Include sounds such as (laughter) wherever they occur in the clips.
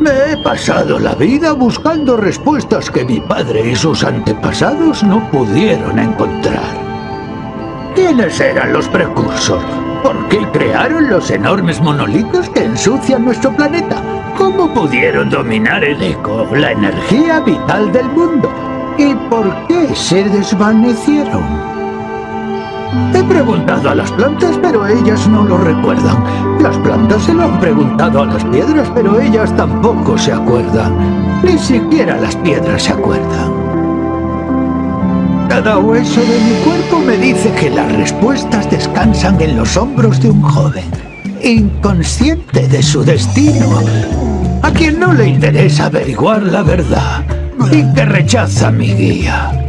Me he pasado la vida buscando respuestas que mi padre y sus antepasados no pudieron encontrar. ¿Quiénes eran los precursores? ¿Por qué crearon los enormes monolitos que ensucian nuestro planeta? ¿Cómo pudieron dominar el eco, la energía vital del mundo? ¿Y por qué se desvanecieron? He preguntado a las plantas, pero ellas no lo recuerdan. Las plantas se lo han preguntado a las piedras, pero ellas tampoco se acuerdan. Ni siquiera las piedras se acuerdan. Cada hueso de mi cuerpo me dice que las respuestas descansan en los hombros de un joven, inconsciente de su destino, a quien no le interesa averiguar la verdad y que rechaza mi guía.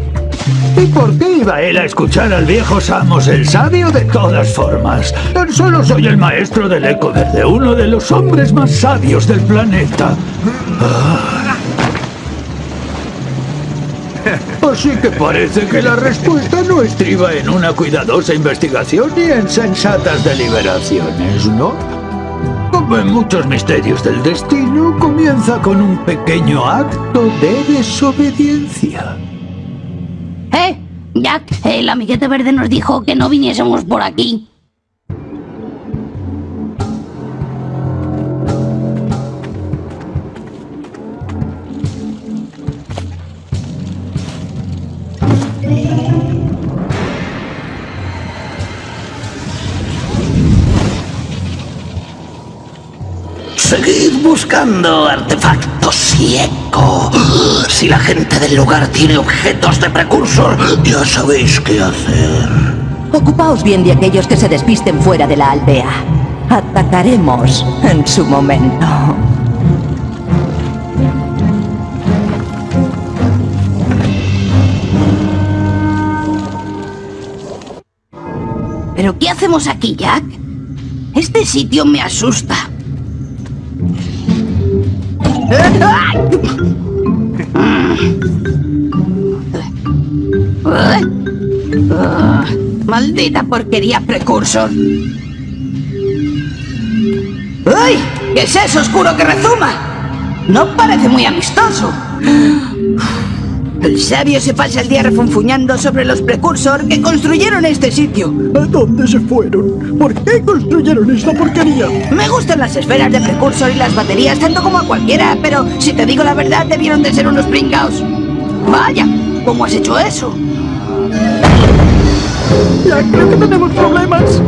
¿Y por qué iba él a escuchar al viejo Samos, el sabio de todas formas? Tan solo soy el maestro del eco verde, uno de los hombres más sabios del planeta. Ah. Así que parece que la respuesta no estriba en una cuidadosa investigación ni en sensatas deliberaciones, ¿no? Como en muchos misterios del destino, comienza con un pequeño acto de desobediencia. Jack, el amiguete verde nos dijo que no viniésemos por aquí. Seguid buscando artefactos y Si la gente del lugar tiene objetos de precursor, ya sabéis qué hacer. Ocupaos bien de aquellos que se despisten fuera de la aldea. Atacaremos en su momento. ¿Pero qué hacemos aquí, Jack? Este sitio me asusta. (laughs) Maldita porquería precursor. ¡Ay! ¿Qué es eso oscuro que rezuma? No parece muy amistoso. El sabio se pasa el día refunfuñando sobre los precursor que construyeron este sitio. ¿A dónde se fueron? ¿Por qué construyeron esta porquería? Me gustan las esferas de precursor y las baterías tanto como a cualquiera, pero si te digo la verdad, debieron de ser unos pringaos. Vaya, ¿cómo has hecho eso? Ya creo que tenemos problemas.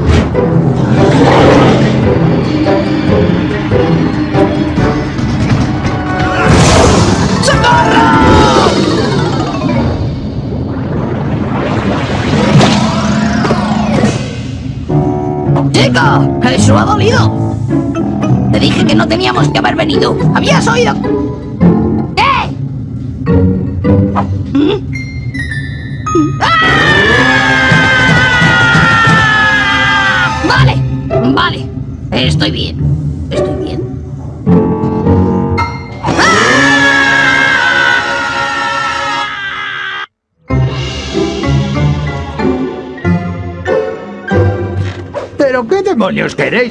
¡Chico! ¡Eso ha dolido! Te dije que no teníamos que haber venido. ¿Habías oído? ¿Qué? ¿Mm? ¡Ah! Vale, vale. Estoy bien.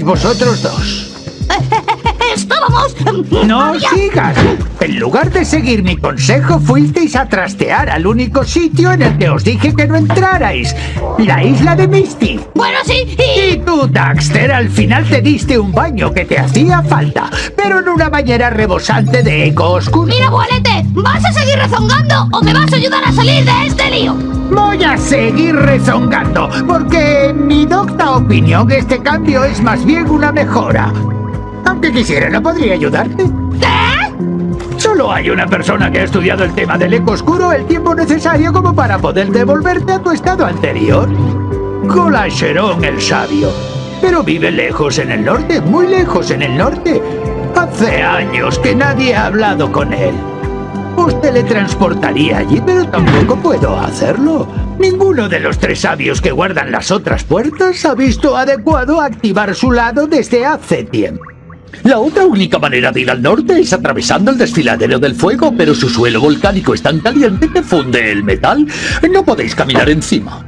Vosotros dos? (laughs) ¡Estábamos! ¡No Había- sigas! En lugar de seguir mi consejo, fuisteis a trastear al único sitio en el que os dije que no entrarais. La isla de Misty. Bueno, sí, Y y... tú, Daxter, al final te diste un baño que te hacía falta, pero en una bañera rebosante de eco oscuro. Mira, abuelete, ¿vas a seguir rezongando o me vas a ayudar a salir de este lío? Voy a seguir rezongando, porque en mi docta opinión este cambio es más bien una mejora. Aunque quisiera, no podría ayudarte. ¿Qué? Solo hay una persona que ha estudiado el tema del eco oscuro el tiempo necesario como para poder devolverte a tu estado anterior. Colasherón el sabio. Pero vive lejos en el norte, muy lejos en el norte. Hace años que nadie ha hablado con él. Os teletransportaría allí, pero tampoco puedo hacerlo. Ninguno de los tres sabios que guardan las otras puertas ha visto adecuado activar su lado desde hace tiempo. La otra única manera de ir al norte es atravesando el desfiladero del fuego, pero su suelo volcánico es tan caliente que funde el metal. No podéis caminar encima.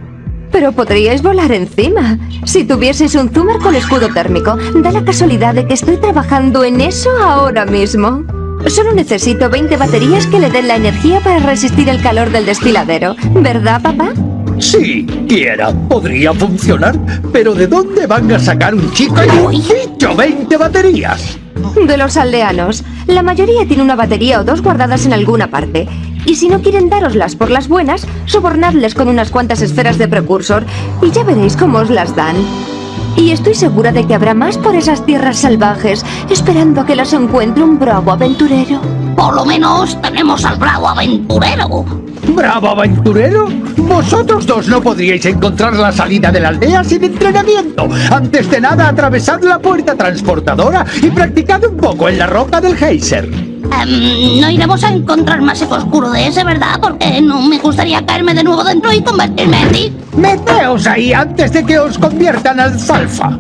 pero podríais volar encima. Si tuvieseis un zoomer con escudo térmico, da la casualidad de que estoy trabajando en eso ahora mismo. Solo necesito 20 baterías que le den la energía para resistir el calor del desfiladero. ¿Verdad, papá? Si quiera, podría funcionar. Pero ¿de dónde van a sacar un chico y un bicho 20 baterías? De los aldeanos. La mayoría tiene una batería o dos guardadas en alguna parte. Y si no quieren daroslas por las buenas, sobornadles con unas cuantas esferas de precursor y ya veréis cómo os las dan. Y estoy segura de que habrá más por esas tierras salvajes, esperando a que las encuentre un bravo aventurero. Por lo menos tenemos al bravo aventurero. ¡Bravo aventurero! Vosotros dos no podríais encontrar la salida de la aldea sin entrenamiento. Antes de nada, atravesad la puerta transportadora y practicad un poco en la roca del geyser. Em, no iremos a encontrar más eco oscuro de ese, ¿verdad? Porque no me gustaría caerme de nuevo dentro y convertirme en ti. Meteos ahí antes de que os conviertan al alfalfa.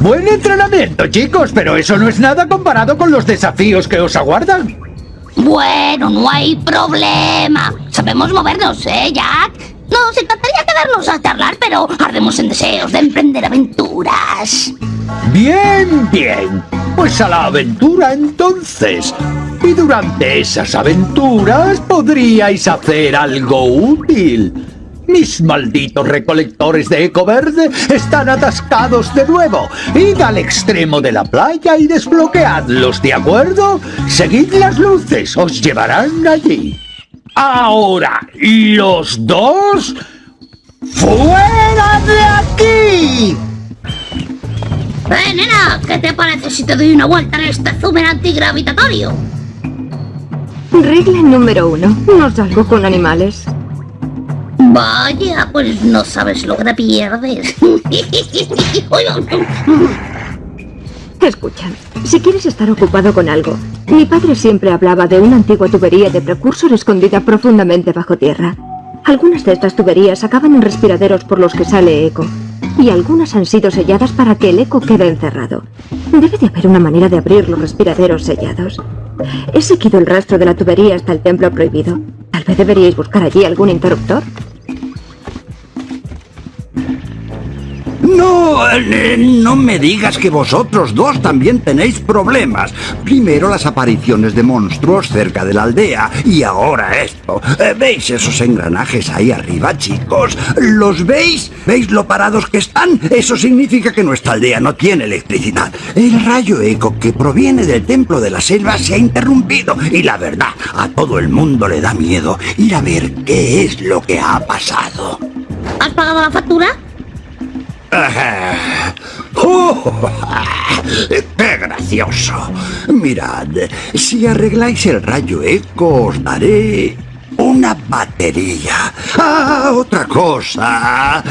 Buen entrenamiento, chicos, pero eso no es nada comparado con los desafíos que os aguardan. Bueno, no hay problema. Sabemos movernos, ¿eh, Jack? Nos encantaría quedarnos a charlar, pero ardemos en deseos de emprender aventuras. Bien, bien. Pues a la aventura entonces. Y durante esas aventuras podríais hacer algo útil. Mis malditos recolectores de eco verde están atascados de nuevo. Id al extremo de la playa y desbloqueadlos, ¿de acuerdo? Seguid las luces, os llevarán allí. Ahora, los dos, ¡fuera de aquí! Eh, nena, ¿qué te parece si te doy una vuelta en este zoomer antigravitatorio? Regla número uno. No salgo con animales. Vaya, pues no sabes lo que te pierdes. (laughs) Escucha, si quieres estar ocupado con algo, mi padre siempre hablaba de una antigua tubería de precursor escondida profundamente bajo tierra. Algunas de estas tuberías acaban en respiraderos por los que sale eco, y algunas han sido selladas para que el eco quede encerrado. Debe de haber una manera de abrir los respiraderos sellados. He seguido el rastro de la tubería hasta el templo prohibido. Tal vez deberíais buscar allí algún interruptor. No, eh, no me digas que vosotros dos también tenéis problemas. Primero las apariciones de monstruos cerca de la aldea y ahora esto. Eh, ¿Veis esos engranajes ahí arriba, chicos? ¿Los veis? ¿Veis lo parados que están? Eso significa que nuestra aldea no tiene electricidad. El rayo eco que proviene del templo de la selva se ha interrumpido y la verdad, a todo el mundo le da miedo ir a ver qué es lo que ha pasado. ¿Has pagado la factura? ¡Oh! (laughs) ¡Qué gracioso! Mirad, si arregláis el rayo eco os daré una batería. Ah, otra cosa.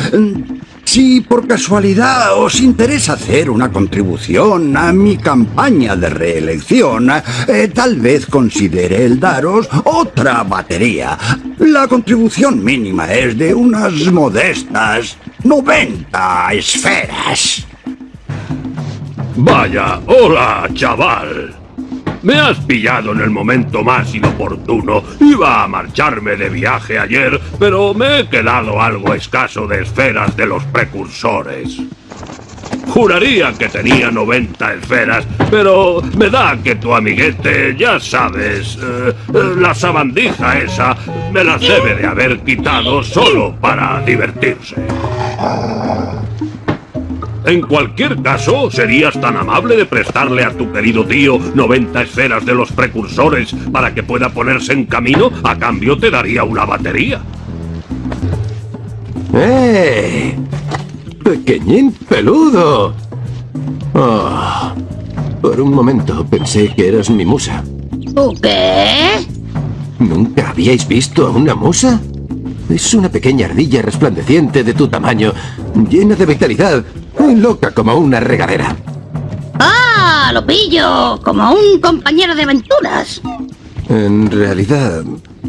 Si por casualidad os interesa hacer una contribución a mi campaña de reelección, eh, tal vez considere el daros otra batería. La contribución mínima es de unas modestas 90 esferas. Vaya, hola, chaval. Me has pillado en el momento más inoportuno. Iba a marcharme de viaje ayer, pero me he quedado algo escaso de esferas de los precursores. Juraría que tenía 90 esferas, pero me da que tu amiguete, ya sabes, eh, eh, la sabandija esa, me las debe de haber quitado solo para divertirse. En cualquier caso, ¿serías tan amable de prestarle a tu querido tío 90 esferas de los precursores para que pueda ponerse en camino? A cambio te daría una batería. ¡Eh! ¡Pequeñín peludo! Ah, por un momento pensé que eras mi musa. ¿Tú qué? ¿Nunca habíais visto a una musa? Es una pequeña ardilla resplandeciente de tu tamaño, llena de vitalidad y loca como una regadera. ¡Ah! Lo pillo. Como un compañero de aventuras. En realidad,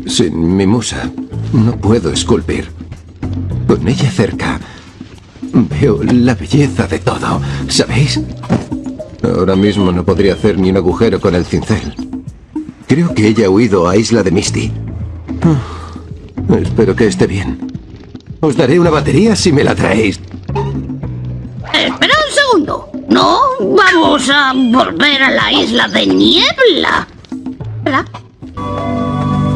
sin mi musa, no puedo esculpir. Con ella cerca, Veo la belleza de todo, ¿sabéis? Ahora mismo no podría hacer ni un agujero con el cincel. Creo que ella ha huido a Isla de Misty. Espero que esté bien. Os daré una batería si me la traéis. Espera un segundo. No, vamos a volver a la isla de niebla. ¿Verdad?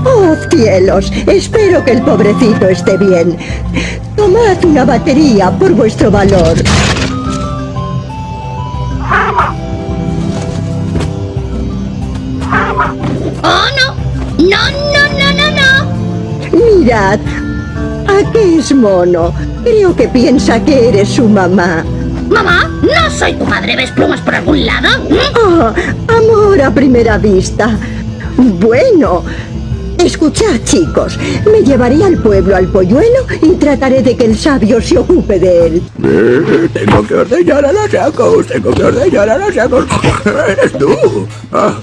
¡Oh, cielos! Espero que el pobrecito esté bien. Tomad una batería por vuestro valor. Mirad, ¿a qué es mono? Creo que piensa que eres su mamá. Mamá, no soy tu madre. ¿Ves plumas por algún lado? ¿Mm? Oh, amor a primera vista. Bueno, escuchad chicos, me llevaré al pueblo al polluelo y trataré de que el sabio se ocupe de él. Eh, tengo que ordeñar a los sacos, tengo que ordeñar a los sacos. ¿Eres tú? Ah,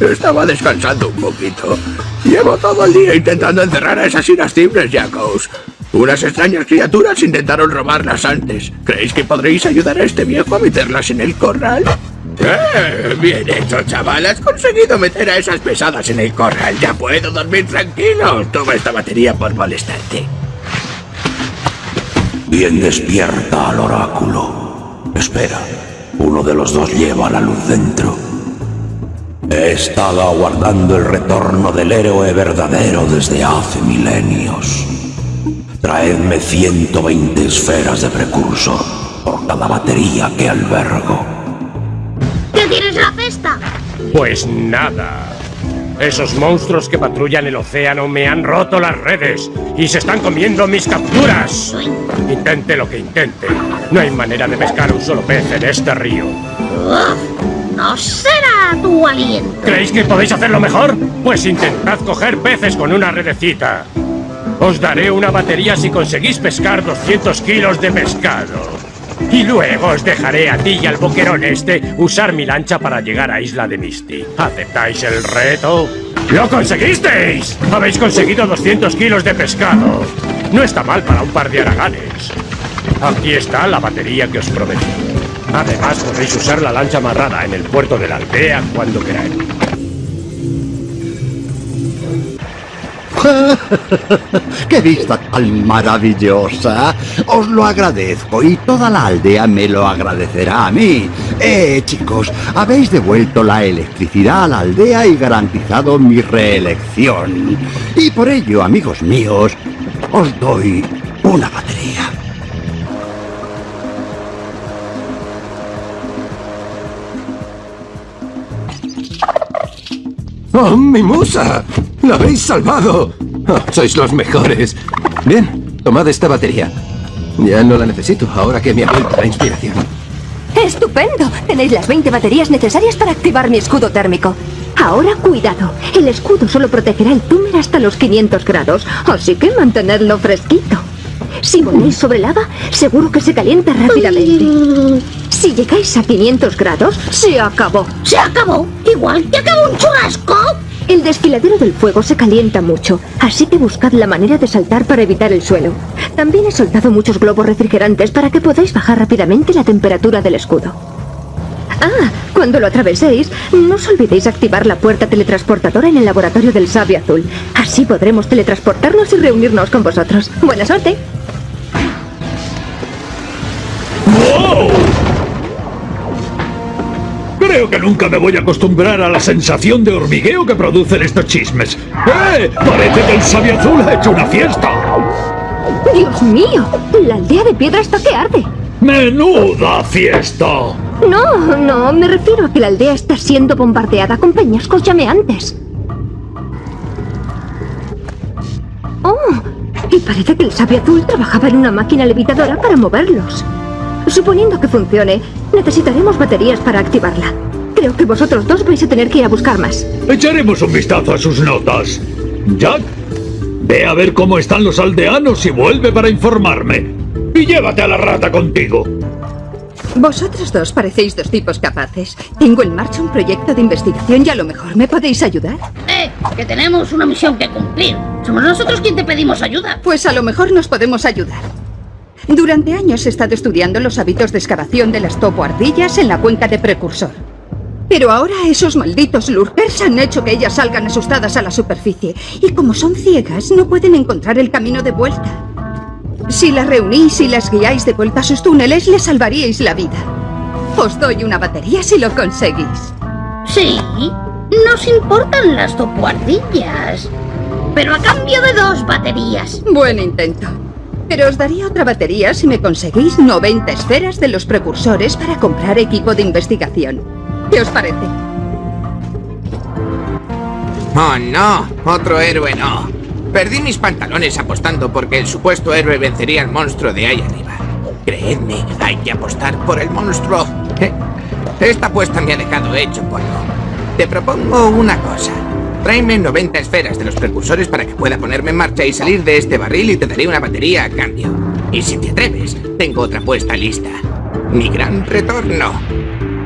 estaba descansando un poquito. Llevo todo el día intentando encerrar a esas irascibles Jacos. Unas extrañas criaturas intentaron robarlas antes. ¿Creéis que podréis ayudar a este viejo a meterlas en el corral? ¡Eh! Bien hecho, chaval. Has conseguido meter a esas pesadas en el corral. Ya puedo dormir tranquilo. Toma esta batería por molestarte. Bien despierta al oráculo. Espera, uno de los dos lleva la luz dentro. He estado aguardando el retorno del héroe verdadero desde hace milenios. Traedme 120 esferas de precursor por cada batería que albergo. Pues nada. Esos monstruos que patrullan el océano me han roto las redes y se están comiendo mis capturas. Intente lo que intente. No hay manera de pescar un solo pez en este río. Uf, no será tu aliento. ¿Creéis que podéis hacerlo mejor? Pues intentad coger peces con una redecita. Os daré una batería si conseguís pescar 200 kilos de pescado. Y luego os dejaré a ti y al boquerón este usar mi lancha para llegar a Isla de Misty. ¿Aceptáis el reto? ¡Lo conseguisteis! Habéis conseguido 200 kilos de pescado. No está mal para un par de haraganes. Aquí está la batería que os prometí. Además, podéis usar la lancha amarrada en el puerto de la aldea cuando queráis. (laughs) ¡Qué vista tan maravillosa! Os lo agradezco y toda la aldea me lo agradecerá a mí. Eh, chicos, habéis devuelto la electricidad a la aldea y garantizado mi reelección. Y por ello, amigos míos, os doy una batería. ¡Oh, mi musa! ¡La habéis salvado! Oh, sois los mejores. Bien, tomad esta batería. Ya no la necesito, ahora que me ha vuelto la inspiración. ¡Estupendo! Tenéis las 20 baterías necesarias para activar mi escudo térmico. Ahora cuidado, el escudo solo protegerá el túmer hasta los 500 grados, así que mantenedlo fresquito. Si voláis sobre lava, seguro que se calienta rápidamente. Si llegáis a 500 grados, se acabó. ¿Se acabó? ¿Igual que acabó un churrasco? El desfiladero del fuego se calienta mucho, así que buscad la manera de saltar para evitar el suelo. También he soltado muchos globos refrigerantes para que podáis bajar rápidamente la temperatura del escudo. Ah, cuando lo atraveséis, no os olvidéis activar la puerta teletransportadora en el laboratorio del sabio azul. Así podremos teletransportarnos y reunirnos con vosotros. ¡Buena suerte! Creo que nunca me voy a acostumbrar a la sensación de hormigueo que producen estos chismes. ¡Eh! Parece que el sabio azul ha hecho una fiesta. ¡Dios mío! La aldea de piedra está que arde. ¡Menuda fiesta! No, no, me refiero a que la aldea está siendo bombardeada con peñascos llameantes. Oh, y parece que el sabio azul trabajaba en una máquina levitadora para moverlos. Suponiendo que funcione, necesitaremos baterías para activarla. Creo que vosotros dos vais a tener que ir a buscar más. Echaremos un vistazo a sus notas. Jack, ve a ver cómo están los aldeanos y vuelve para informarme. Y llévate a la rata contigo. Vosotros dos parecéis dos tipos capaces. Tengo en marcha un proyecto de investigación y a lo mejor me podéis ayudar. Eh, que tenemos una misión que cumplir. Somos nosotros quien te pedimos ayuda. Pues a lo mejor nos podemos ayudar. Durante años he estado estudiando los hábitos de excavación de las topoardillas en la cuenca de Precursor. Pero ahora esos malditos lurkers han hecho que ellas salgan asustadas a la superficie. Y como son ciegas, no pueden encontrar el camino de vuelta. Si las reunís y las guiáis de vuelta a sus túneles, les salvaríais la vida. Os doy una batería si lo conseguís. Sí, nos importan las topoardillas. Pero a cambio de dos baterías. Buen intento. Pero os daría otra batería si me conseguís 90 esferas de los precursores para comprar equipo de investigación. ¿Qué os parece? Oh, no. Otro héroe no. Perdí mis pantalones apostando porque el supuesto héroe vencería al monstruo de ahí arriba. Creedme, hay que apostar por el monstruo. (laughs) Esta apuesta me ha dejado hecho polvo. Te propongo una cosa. Tráeme 90 esferas de los precursores para que pueda ponerme en marcha y salir de este barril y te daré una batería a cambio. Y si te atreves, tengo otra apuesta lista. Mi gran retorno.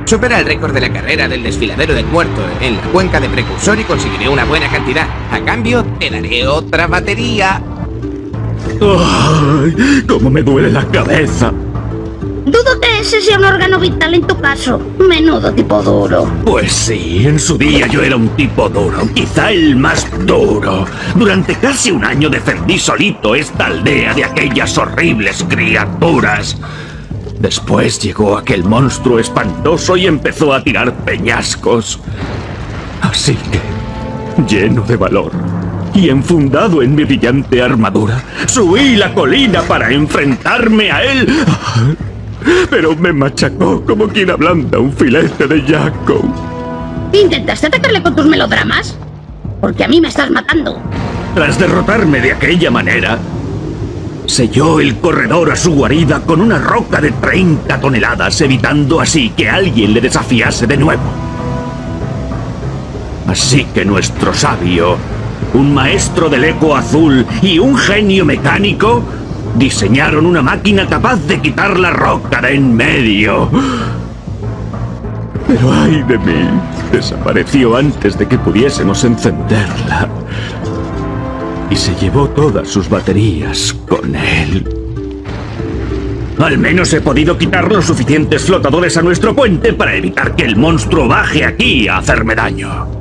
Supera el récord de la carrera del desfiladero del muerto en la cuenca de precursor y conseguiré una buena cantidad. A cambio, te daré otra batería. ¡Ay! ¡Cómo me duele la cabeza! Dudo ese sea un órgano vital en tu caso. Menudo tipo duro. Pues sí, en su día yo era un tipo duro, quizá el más duro. Durante casi un año defendí solito esta aldea de aquellas horribles criaturas. Después llegó aquel monstruo espantoso y empezó a tirar peñascos. Así que, lleno de valor y enfundado en mi brillante armadura, subí la colina para enfrentarme a él. Pero me machacó como quien ablanda un filete de Jaco. ¿Intentaste atacarle con tus melodramas? Porque a mí me estás matando. Tras derrotarme de aquella manera, selló el corredor a su guarida con una roca de 30 toneladas, evitando así que alguien le desafiase de nuevo. Así que nuestro sabio, un maestro del eco azul y un genio mecánico diseñaron una máquina capaz de quitar la roca de en medio. Pero ay de mí, desapareció antes de que pudiésemos encenderla. Y se llevó todas sus baterías con él. Al menos he podido quitar los suficientes flotadores a nuestro puente para evitar que el monstruo baje aquí a hacerme daño.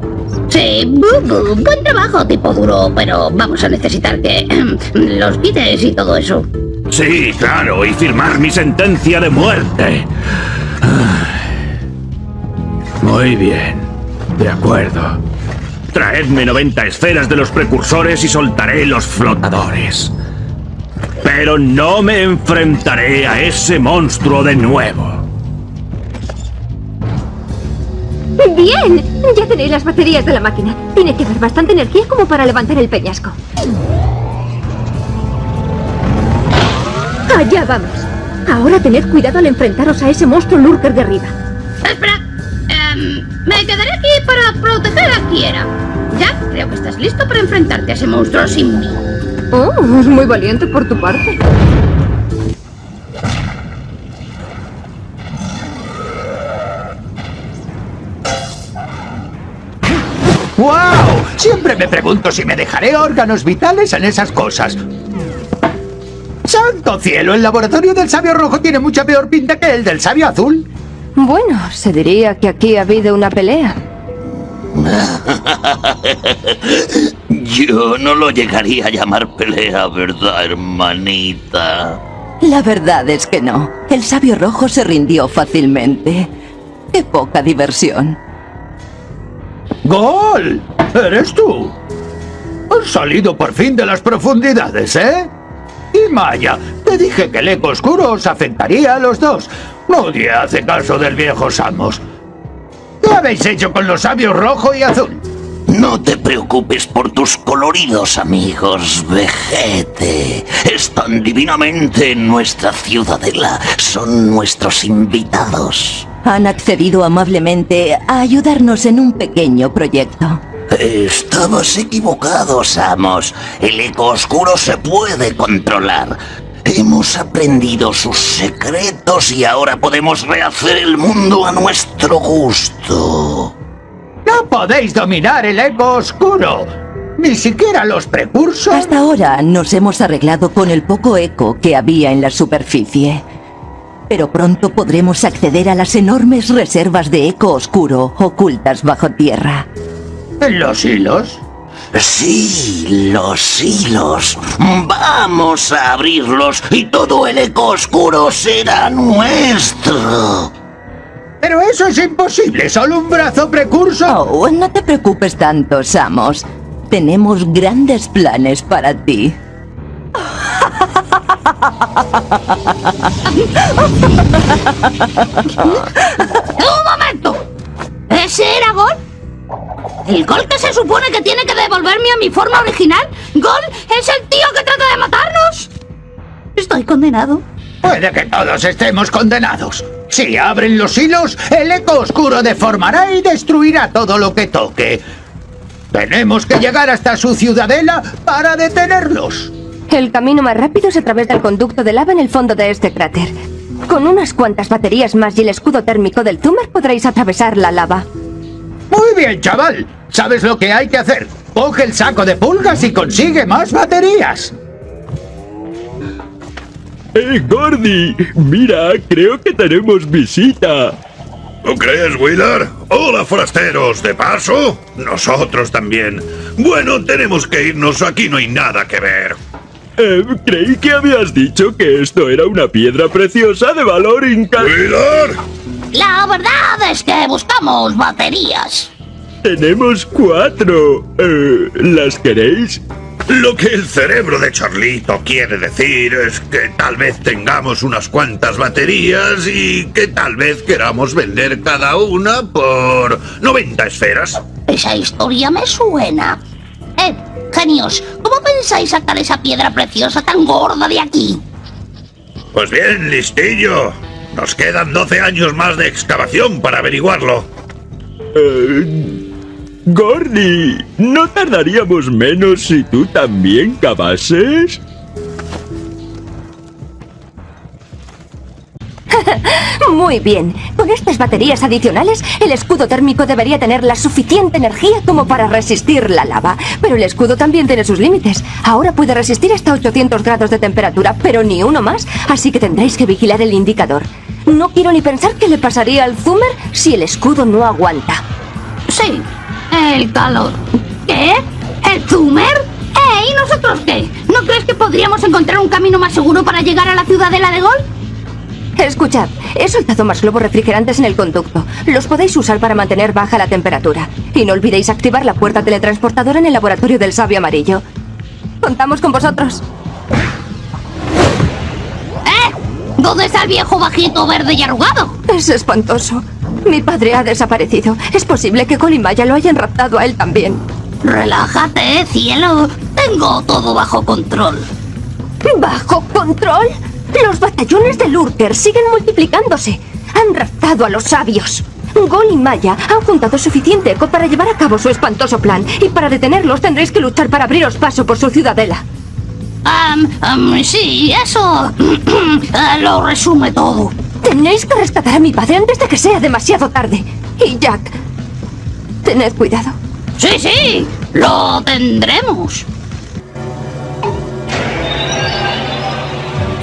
Sí, bu- bu- buen trabajo, tipo duro, pero vamos a necesitar que (clears throat) los quites y todo eso. Sí, claro, y firmar mi sentencia de muerte. Muy bien, de acuerdo. Traedme 90 esferas de los precursores y soltaré los flotadores. Pero no me enfrentaré a ese monstruo de nuevo. ¡Bien! Ya tenéis las baterías de la máquina. Tiene que haber bastante energía como para levantar el peñasco. Allá vamos. Ahora tened cuidado al enfrentaros a ese monstruo lurker de arriba. Espera, em, me quedaré aquí para proteger a Kiera. Ya, creo que estás listo para enfrentarte a ese monstruo sin mí. Oh, es muy valiente por tu parte. ¡Wow! Siempre me pregunto si me dejaré órganos vitales en esas cosas. ¡Santo cielo! El laboratorio del sabio rojo tiene mucha peor pinta que el del sabio azul. Bueno, se diría que aquí ha habido una pelea. (laughs) Yo no lo llegaría a llamar pelea, ¿verdad, hermanita? La verdad es que no. El sabio rojo se rindió fácilmente. Qué poca diversión. ¡Gol! ¿Eres tú? Has salido por fin de las profundidades, ¿eh? Y Maya, te dije que el eco oscuro os afectaría a los dos. Nadie hace caso del viejo Samos. ¿Qué habéis hecho con los sabios rojo y azul? No te preocupes por tus coloridos amigos, vejete. Están divinamente en nuestra ciudadela. Son nuestros invitados. Han accedido amablemente a ayudarnos en un pequeño proyecto. Estabas equivocado, Samos. El eco oscuro se puede controlar. Hemos aprendido sus secretos y ahora podemos rehacer el mundo a nuestro gusto. ¡No podéis dominar el eco oscuro! Ni siquiera los precursos. Hasta ahora nos hemos arreglado con el poco eco que había en la superficie. Pero pronto podremos acceder a las enormes reservas de eco oscuro ocultas bajo tierra. ¿Los hilos? Sí, los hilos. Vamos a abrirlos y todo el eco oscuro será nuestro. Pero eso es imposible, solo un brazo precursor. Oh, no te preocupes tanto, Samos. Tenemos grandes planes para ti. ¡Un momento! ¿Ese era Gol? ¿El Gol que se supone que tiene que devolverme a mi forma original? ¿Gol es el tío que trata de matarnos? Estoy condenado. Puede que todos estemos condenados. Si abren los hilos, el eco oscuro deformará y destruirá todo lo que toque. Tenemos que llegar hasta su ciudadela para detenerlos. El camino más rápido es a través del conducto de lava en el fondo de este cráter. Con unas cuantas baterías más y el escudo térmico del Zoomer podréis atravesar la lava. Muy bien, chaval. ¿Sabes lo que hay que hacer? Coge el saco de pulgas y consigue más baterías. ¡Eh, Gordy! Mira, creo que tenemos visita. ¿Tú crees, Wheeler? Hola, forasteros. ¿De paso? Nosotros también. Bueno, tenemos que irnos. Aquí no hay nada que ver. Eh, creí que habías dicho que esto era una piedra preciosa de valor incalculable. La verdad es que buscamos baterías. Tenemos cuatro. Eh, ¿Las queréis? Lo que el cerebro de Charlito quiere decir es que tal vez tengamos unas cuantas baterías y que tal vez queramos vender cada una por 90 esferas. Esa historia me suena. Genios, ¿cómo pensáis sacar esa piedra preciosa tan gorda de aquí? Pues bien, listillo. Nos quedan 12 años más de excavación para averiguarlo. Eh, Gordy, ¿no tardaríamos menos si tú también cavases? (laughs) Muy bien. Con estas baterías adicionales, el escudo térmico debería tener la suficiente energía como para resistir la lava. Pero el escudo también tiene sus límites. Ahora puede resistir hasta 800 grados de temperatura, pero ni uno más, así que tendréis que vigilar el indicador. No quiero ni pensar qué le pasaría al Zoomer si el escudo no aguanta. Sí, el calor. ¿Qué? ¿El Zoomer? ¿Eh? ¿Y nosotros qué? ¿No crees que podríamos encontrar un camino más seguro para llegar a la ciudadela de Gol? Escuchad, he soltado más globos refrigerantes en el conducto. Los podéis usar para mantener baja la temperatura. Y no olvidéis activar la puerta teletransportadora en el laboratorio del sabio amarillo. Contamos con vosotros. ¿Eh? ¿Dónde está el viejo bajito verde y arrugado? Es espantoso. Mi padre ha desaparecido. Es posible que Colimaya lo hayan raptado a él también. Relájate, cielo. Tengo todo bajo control. ¿Bajo control? Los batallones de Lurker siguen multiplicándose. Han raptado a los sabios. Gol y Maya han juntado suficiente eco para llevar a cabo su espantoso plan. Y para detenerlos tendréis que luchar para abriros paso por su ciudadela. Um, um, sí, eso (clears throat) eh, lo resume todo. Tenéis que rescatar a mi padre antes de que sea demasiado tarde. Y Jack, tened cuidado. Sí, sí, lo tendremos.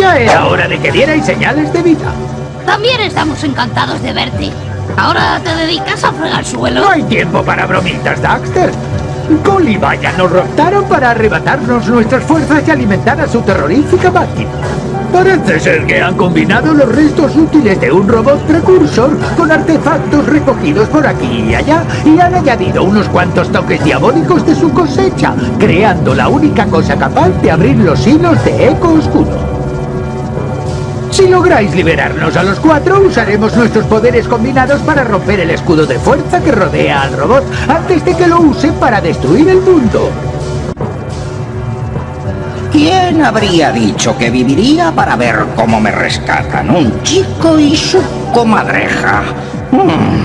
Ya era hora de que dierais señales de vida. También estamos encantados de verte. Ahora te dedicas a fregar suelo. No hay tiempo para bromitas, Daxter. Cole y Vaya nos raptaron para arrebatarnos nuestras fuerzas y alimentar a su terrorífica máquina. Parece ser que han combinado los restos útiles de un robot precursor con artefactos recogidos por aquí y allá y han añadido unos cuantos toques diabólicos de su cosecha, creando la única cosa capaz de abrir los hilos de eco oscuro. Si lográis liberarnos a los cuatro, usaremos nuestros poderes combinados para romper el escudo de fuerza que rodea al robot antes de que lo use para destruir el mundo. ¿Quién habría dicho que viviría para ver cómo me rescatan un chico y su comadreja? Hmm.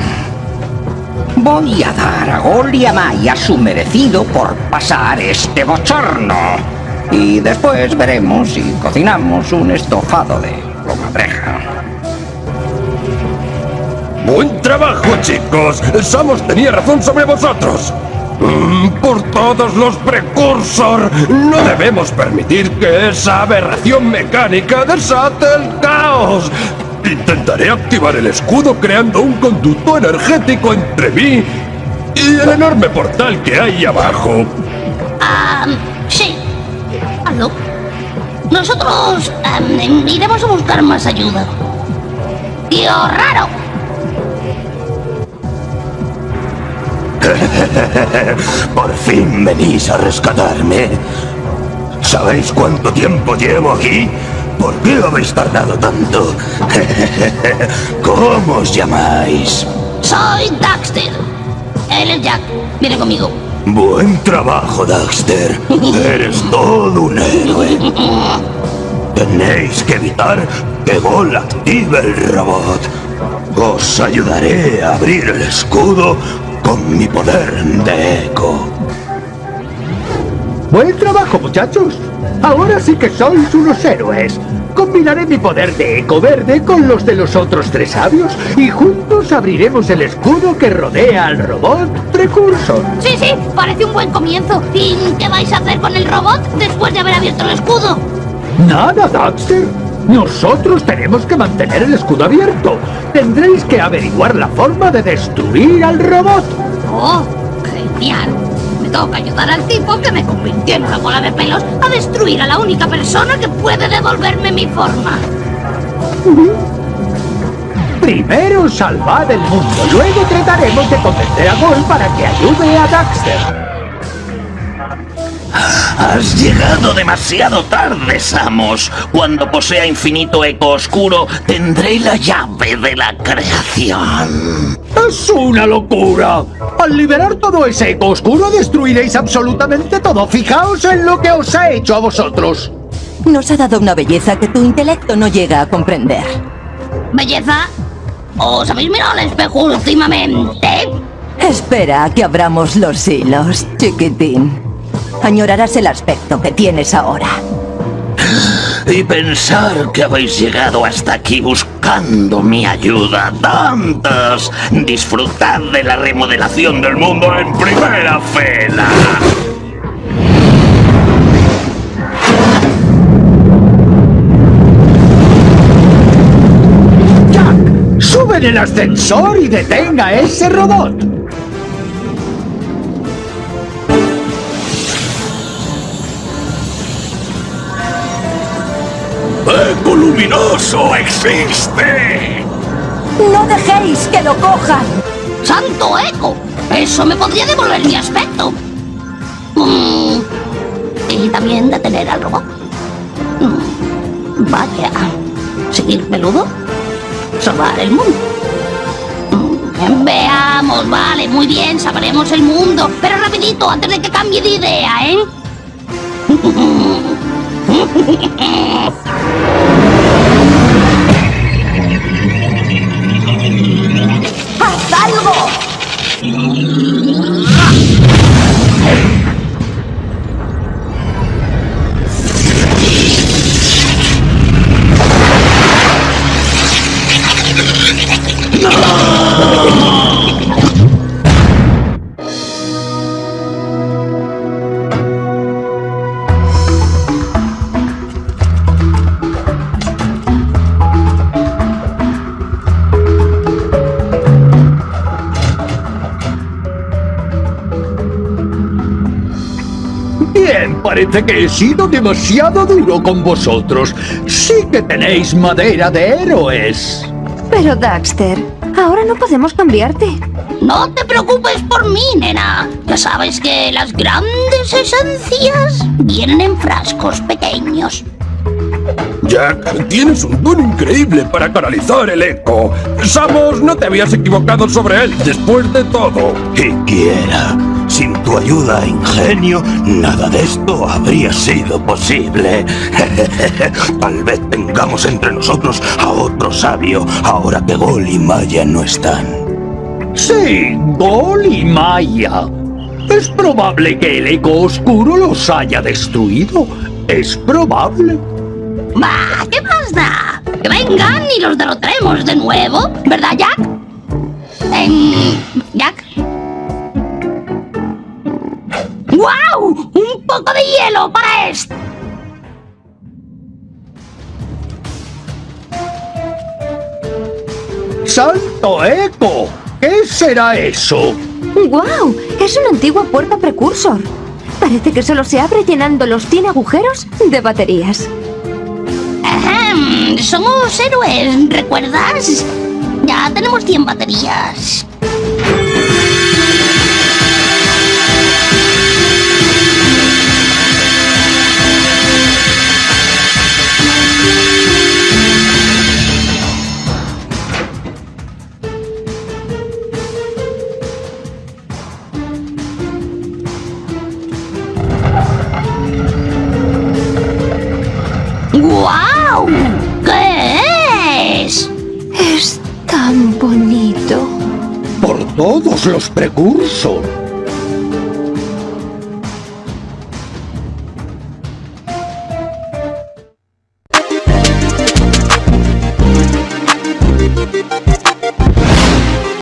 Voy a dar a Gol y a Maya su merecido por pasar este bochorno. Y después veremos si cocinamos un estofado de comadreja. Buen trabajo, chicos. Samos tenía razón sobre vosotros. Mm, Por todos los precursor, no debemos permitir que esa aberración mecánica desate el caos. Intentaré activar el escudo creando un conducto energético entre mí y el enorme portal que hay abajo. Ah, sí. Hazlo. Nosotros em, iremos a buscar más ayuda. Tío raro. (laughs) Por fin venís a rescatarme. ¿Sabéis cuánto tiempo llevo aquí? ¿Por qué habéis tardado tanto? (laughs) ¿Cómo os llamáis? Soy Daxter. Él es Jack. Viene conmigo. Buen trabajo, Daxter. Eres todo un héroe. Tenéis que evitar que Gol active el robot. Os ayudaré a abrir el escudo con mi poder de eco. Buen trabajo, muchachos. Ahora sí que sois unos héroes. Combinaré mi poder de eco verde con los de los otros tres sabios y juntos abriremos el escudo que rodea al robot Precursor. Sí, sí, parece un buen comienzo. ¿Y qué vais a hacer con el robot después de haber abierto el escudo? Nada, Daxter. Nosotros tenemos que mantener el escudo abierto. Tendréis que averiguar la forma de destruir al robot. ¡Oh, genial! Toca ayudar al tipo que me convirtió en una bola de pelos a destruir a la única persona que puede devolverme mi forma. Primero salvad el mundo, luego trataremos de convencer a Gol para que ayude a Daxter. Has llegado demasiado tarde, Samos. Cuando posea infinito eco oscuro, tendré la llave de la creación. ¡Es una locura! Al liberar todo ese eco oscuro destruiréis absolutamente todo. Fijaos en lo que os ha hecho a vosotros. Nos ha dado una belleza que tu intelecto no llega a comprender. ¿Belleza? ¿Os habéis mirado al espejo últimamente? Espera a que abramos los hilos, chiquitín. Añorarás el aspecto que tienes ahora. Y pensar que habéis llegado hasta aquí buscando mi ayuda. ¡Tantas! Disfrutad de la remodelación del mundo en primera fila. ¡Jack! ¡Sube en el ascensor y detenga a ese robot! Luminoso existe! ¡No dejéis que lo cojan! ¡Santo eco! Eso me podría devolver mi aspecto. Mm, Y también detener al robot. Mm, Vaya. ¿Seguir peludo? Salvar el mundo. Mm, Veamos, vale, muy bien, sabremos el mundo. Pero rapidito, antes de que cambie de idea, ¿eh? (laughs) Hehehehe (laughs) (laughs) parece que he sido demasiado duro con vosotros. Sí que tenéis madera de héroes. Pero Daxter, ahora no podemos cambiarte. No te preocupes por mí, nena. Ya sabes que las grandes esencias vienen en frascos pequeños. Jack, tienes un don increíble para canalizar el eco. Samos, no te habías equivocado sobre él después de todo. Y quiera. Sin tu ayuda e ingenio, nada de esto habría sido posible. (laughs) Tal vez tengamos entre nosotros a otro sabio, ahora que Gol y Maya no están. Sí, Gol y Maya. Es probable que el eco oscuro los haya destruido. Es probable. ¡Bah! ¿Qué más da? Que vengan y los derrotaremos de nuevo, ¿verdad, Jack? Jack. Cielo para esto. ¡Santo Eco! ¿Qué será eso? ¡Guau! Es una antigua puerta precursor. Parece que solo se abre llenando los 100 agujeros de baterías. Ahem, somos héroes, ¿recuerdas? Ya tenemos 100 baterías. Los precursor.